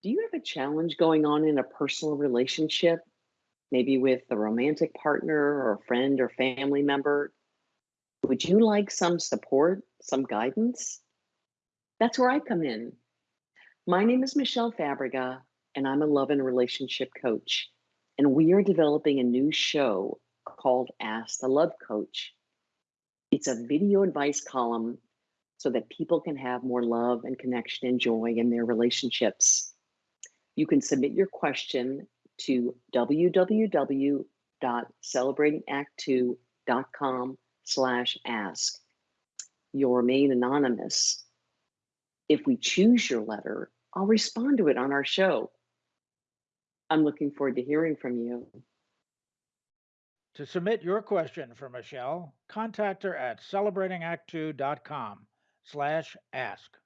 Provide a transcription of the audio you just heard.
Do you have a challenge going on in a personal relationship, maybe with a romantic partner or a friend or family member? Would you like some support, some guidance? That's where I come in. My name is Michelle Fabrega, and I'm a love and relationship coach. And we are developing a new show called Ask the Love Coach. It's a video advice column so that people can have more love and connection and joy in their relationships. You can submit your question to www.celebratingact2.com slash ask. You'll remain anonymous. If we choose your letter, I'll respond to it on our show. I'm looking forward to hearing from you. To submit your question for Michelle, contact her at celebratingact2.com slash ask.